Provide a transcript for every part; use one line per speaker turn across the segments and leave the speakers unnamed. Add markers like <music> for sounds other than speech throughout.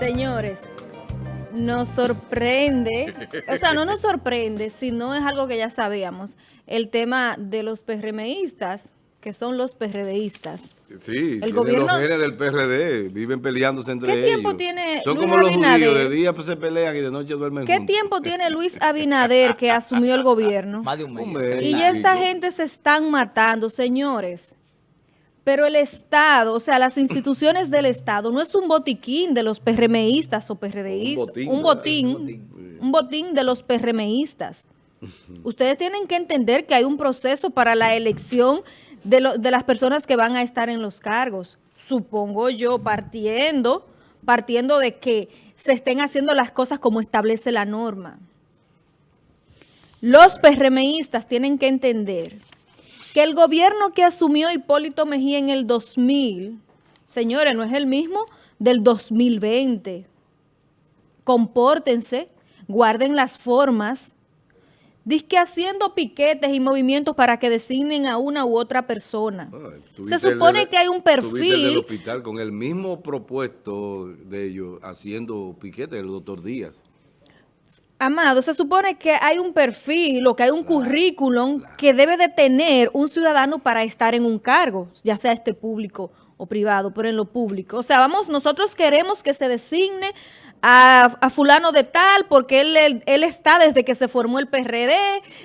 Señores, nos sorprende, o sea, no nos sorprende, sino es algo que ya sabíamos, el tema de los PRMistas, que son los PRDistas.
Sí, el gobierno, los genes del PRD, viven peleándose entre ellos.
¿Qué tiempo tiene
Son como los judíos, de día pues se pelean y de noche duermen
¿Qué tiempo tiene Luis Abinader que asumió el gobierno?
Más de un mes.
Y ya esta gente se están matando, señores. Pero el Estado, o sea, las instituciones del Estado, no es un botiquín de los PRMistas o PRDistas. Un botín. Un botín, un botín de los PRMistas. Ustedes tienen que entender que hay un proceso para la elección de, de las personas que van a estar en los cargos. Supongo yo, partiendo, partiendo de que se estén haciendo las cosas como establece la norma. Los PRMistas tienen que entender que el gobierno que asumió Hipólito Mejía en el 2000, señores, no es el mismo del 2020. Compórtense, guarden las formas, Dice haciendo piquetes y movimientos para que designen a una u otra persona. se supone que hay un perfil...
el hospital con el mismo propuesto de ellos haciendo piquetes, el doctor Díaz.
Amado, se supone que hay un perfil o que hay un currículum que debe de tener un ciudadano para estar en un cargo, ya sea este público o privado, pero en lo público. O sea, vamos, nosotros queremos que se designe a, fulano de tal, porque él, él, está desde que se formó el PRD,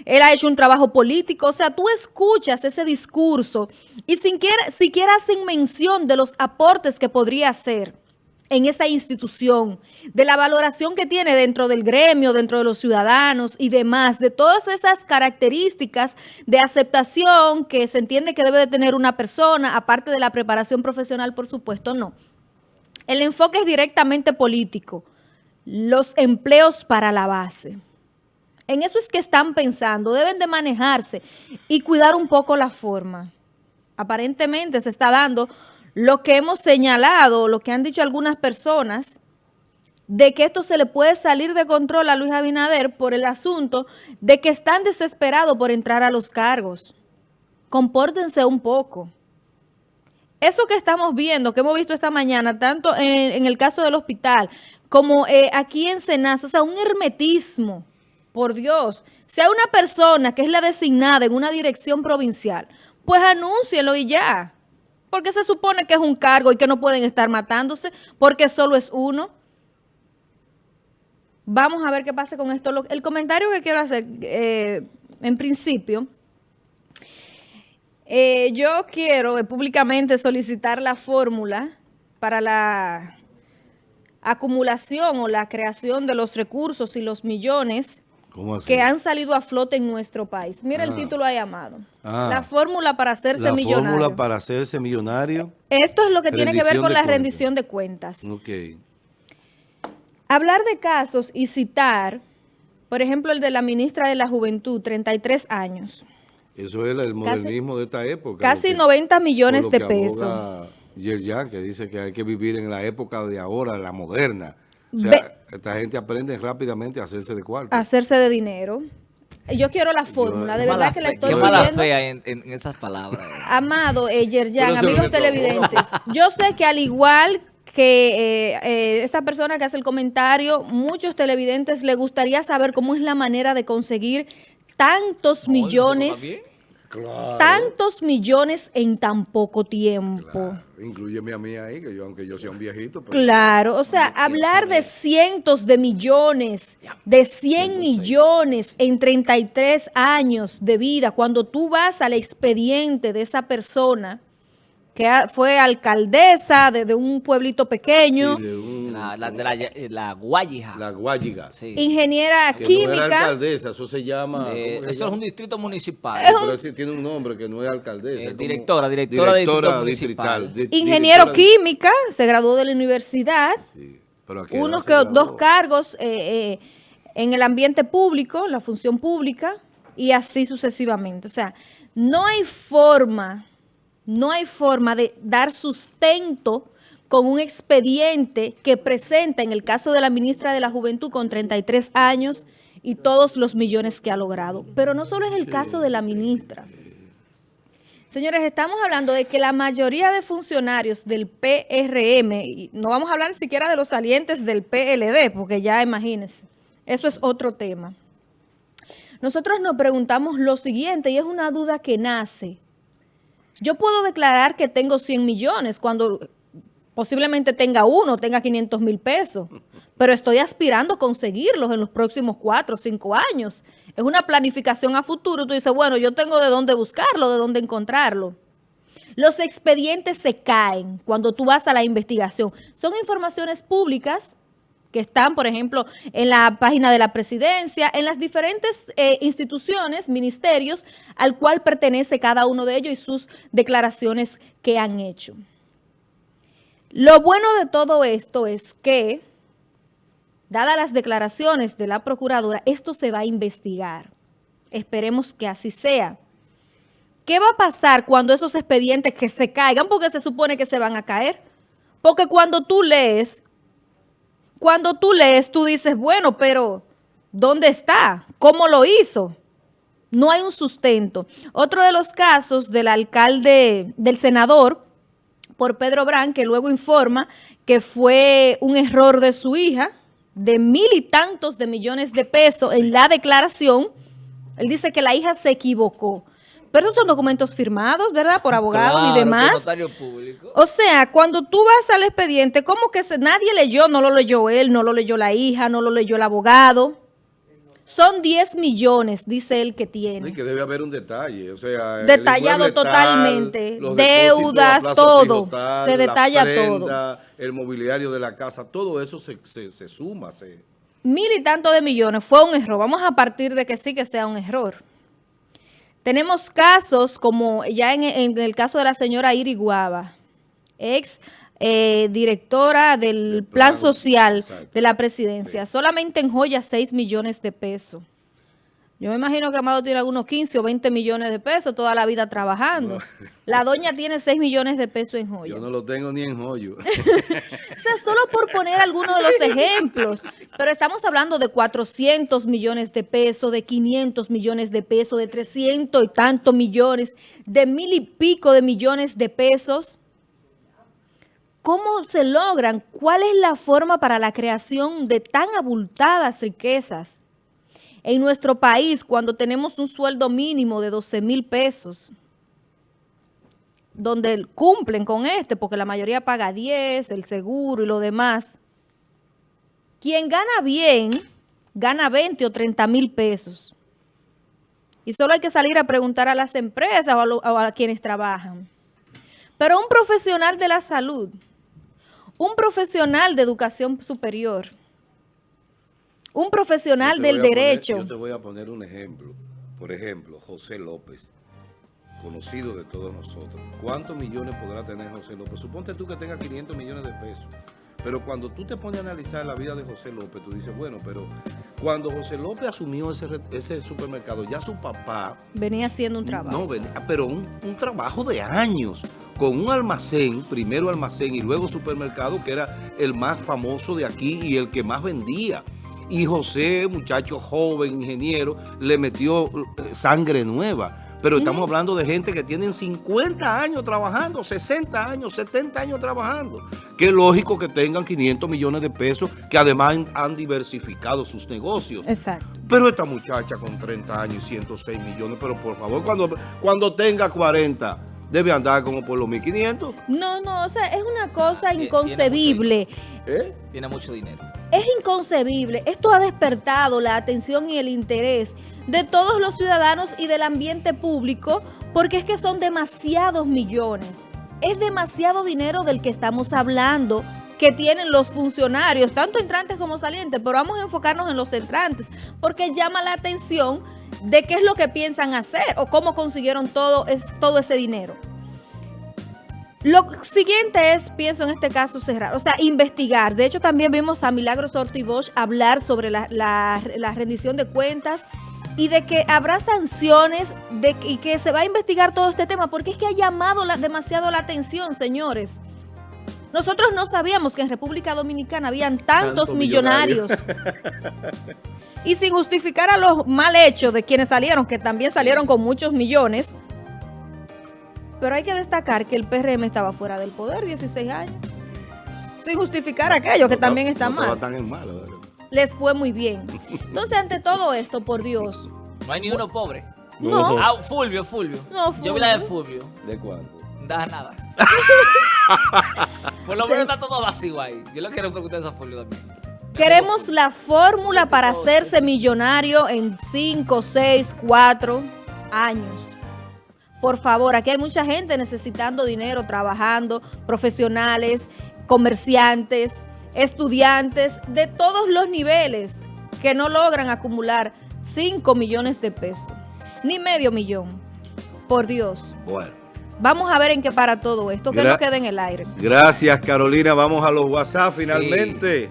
él ha hecho un trabajo político, o sea, tú escuchas ese discurso y sin siquiera hacen mención de los aportes que podría hacer en esa institución, de la valoración que tiene dentro del gremio, dentro de los ciudadanos y demás, de todas esas características de aceptación que se entiende que debe de tener una persona, aparte de la preparación profesional, por supuesto, no. El enfoque es directamente político. Los empleos para la base. En eso es que están pensando. Deben de manejarse y cuidar un poco la forma. Aparentemente se está dando lo que hemos señalado, lo que han dicho algunas personas, de que esto se le puede salir de control a Luis Abinader por el asunto de que están desesperados por entrar a los cargos. Compórtense un poco. Eso que estamos viendo, que hemos visto esta mañana, tanto en, el caso del hospital como eh, aquí en Senasa, o sea, un hermetismo, por Dios. Sea una persona que es la designada en una dirección provincial, pues anúncielo y ya. Porque se supone que es un cargo y que no pueden estar matándose porque solo es uno. Vamos a ver qué pasa con esto. El comentario que quiero hacer, eh, en principio, eh, yo quiero eh, públicamente solicitar la fórmula para la acumulación o la creación de los recursos y los millones que han salido a flote en nuestro país. Mira el ah. título ahí, Amado. Ah. la fórmula para hacerse millonario. La fórmula
para hacerse millonario.
Esto es lo que tiene que ver con la rendición de cuentas.
Ok.
Hablar de casos y citar, por ejemplo, el de la ministra de la Juventud, 33 años.
Eso es el modernismo de esta época.
Casi 90 millones de pesos.
Yerjan, que dice que hay que vivir en la época de ahora, la moderna. O sea, esta gente aprende rápidamente a hacerse de cuarto.
A hacerse de dinero. Yo quiero la fórmula, de verdad que le estoy
Qué mala fe en, en, esas palabras.
Amado eh, Yerjan, amigos televidentes, yo sé que al igual que eh, eh, esta persona que hace el comentario, muchos televidentes le gustaría saber cómo es la manera de conseguir tantos millones, tantos millones en tan poco tiempo. Claro.
Incluyeme a mí ahí, que yo, aunque yo sea un viejito.
claro, o sea, hablar de cientos de millones, de 100 millones en 33 años de vida, cuando tú vas al expediente de esa persona que fue alcaldesa de, un pueblito pequeño.
de la, la, de la, eh, la Guayiga.
La Guayiga.
Sí. Ingeniera química. No
era alcaldesa, eso se llama...
eso es un distrito municipal.
pero tiene un nombre que no es alcaldesa.
Eh, directora, directora,
directora municipal.
Ingeniero química, se graduó de la universidad. Sí, pero aquí Unos que dos cargos eh, en el ambiente público, la función pública, y así sucesivamente. O sea, no hay forma no hay forma de dar sustento con un expediente que presenta, en el caso de la ministra de la Juventud, con 33 años y todos los millones que ha logrado. Pero no solo es el caso de la ministra, Señores, estamos hablando de que la mayoría de funcionarios del PRM, y no vamos a hablar siquiera de los salientes del PLD, porque ya imagínense, eso es otro tema. Nosotros nos preguntamos lo siguiente, y es una duda que nace. Yo puedo declarar que tengo 100 millones cuando posiblemente tenga uno, tenga 500 mil pesos, pero estoy aspirando a conseguirlos en los próximos cuatro o cinco años. Es una planificación a futuro. Tú dices, bueno, yo tengo de dónde buscarlo, de dónde encontrarlo. Los expedientes se caen cuando tú vas a la investigación. Son informaciones públicas que están, por ejemplo, en la página de la presidencia, en las diferentes eh, instituciones, ministerios, al cual pertenece cada uno de ellos y sus declaraciones que han hecho. Lo bueno de todo esto es que, dadas las declaraciones de la procuradora, esto se va a investigar. Esperemos que así sea. ¿Qué va a pasar cuando esos expedientes que se caigan? Porque se supone que se van a caer. Porque cuando tú lees, cuando tú lees, tú dices, bueno, pero ¿dónde está? ¿Cómo lo hizo? No hay un sustento. Otro de los casos del alcalde, del senador, por Pedro Brán, que luego informa que fue un error de su hija, de mil y tantos de millones de pesos en la declaración. Él dice que la hija se equivocó. Pero esos son documentos firmados, ¿verdad? Por abogados y demás. O sea, cuando tú vas al expediente, ¿cómo que nadie leyó? No lo leyó él, no lo leyó la hija, no lo leyó el abogado. Son 10 millones, dice él, que tiene.
Y que debe haber un detalle, o sea...
Detallado totalmente, deudas, todo, se detalla todo.
El mobiliario de la casa, todo eso se, se, suma. Se...
Mil y tanto de millones, fue un error. Vamos a partir de que sí que sea un error. Tenemos casos como ya en, el caso de la señora Iriguaba, ex eh, directora del plan, social de la presidencia. Solamente en joyas 6 millones de pesos. Yo me imagino que Amado tiene algunos 15 o 20 millones de pesos toda la vida trabajando. La doña tiene 6 millones de pesos en joyas.
Yo no lo tengo ni en joyo. <laughs>
o sea, solo por poner algunos de los ejemplos. Pero estamos hablando de 400 millones de pesos, de 500 millones de pesos, de 300 y tantos millones, de mil y pico de millones de pesos. ¿Cómo se logran? ¿Cuál es la forma para la creación de tan abultadas riquezas en nuestro país cuando tenemos un sueldo mínimo de 12 mil pesos? Donde cumplen con este, porque la mayoría paga 10, el seguro y lo demás. Quien gana bien, gana 20 o 30 mil pesos. Y solo hay que salir a preguntar a las empresas o a, a quienes trabajan. Pero un profesional de la salud un profesional de educación superior, un profesional del derecho.
yo te voy a poner un ejemplo. Por ejemplo, José López, conocido de todos nosotros. ¿Cuántos millones podrá tener José López? Suponte tú que tenga 500 millones de pesos. Pero cuando tú te pones a analizar la vida de José López, tú dices, bueno, pero cuando José López asumió ese, supermercado, ya su papá...
Venía haciendo un trabajo.
No, venía, pero un, un trabajo de años con un almacén, primero almacén y luego supermercado, que era el más famoso de aquí y el que más vendía. Y José, muchacho joven, ingeniero, le metió eh, sangre nueva. Pero estamos hablando de gente que tienen 50 años trabajando, 60 años, 70 años trabajando. Qué lógico que tengan 500 millones de pesos, que además han diversificado sus negocios.
Exacto.
Pero esta muchacha con 30 años y 106 millones, pero por favor, cuando, cuando tenga 40 debe andar como por los 1.500.
No, no, o sea, es una cosa inconcebible.
¿Eh? Tiene mucho dinero.
Es inconcebible. Esto ha despertado la atención y el interés de todos los ciudadanos y del ambiente público porque es que son demasiados millones. Es demasiado dinero del que estamos hablando que tienen los funcionarios, tanto entrantes como salientes, pero vamos a enfocarnos en los entrantes, porque llama la atención de qué es lo que piensan hacer o cómo consiguieron todo, es, todo ese dinero. Lo siguiente es, pienso en este caso, cerrar, o sea, investigar. De hecho, también vimos a Milagros Ortiz Bosch hablar sobre la, rendición de cuentas y de que habrá sanciones de, y que se va a investigar todo este tema, porque es que ha llamado demasiado la atención, señores. Nosotros no sabíamos que en República Dominicana habían tantos millonarios. <laughs> y sin justificar a los mal hechos de quienes salieron, que también salieron con muchos millones, Pero hay que destacar que el PRM estaba fuera del poder 16 años. Sin justificar aquello que
No
también está
no estaba
mal.
tan en malo. ¿verdad?
Les fue muy bien. Entonces, ante todo esto, por Dios,
No hay ni uno pobre.
No.
Ah, Fulvio, Fulvio.
No,
Yo vi la de
Fulvio.
Fulvio.
¿De cuánto?
No da nada. <laughs> Por lo menos está todo vacío ahí. Yo le quiero preguntar eso a Fulvio también.
queremos la fórmula para hacerse millonario en 5, 6, 4 años. Por favor, aquí hay mucha gente necesitando dinero, trabajando, profesionales, comerciantes, estudiantes de todos los niveles que no logran acumular 5 millones de pesos, ni medio millón. Por Dios.
Bueno.
Vamos a ver en qué para todo esto, que
Gra-
no quede en el aire.
Gracias, Carolina. Vamos a los WhatsApp finalmente.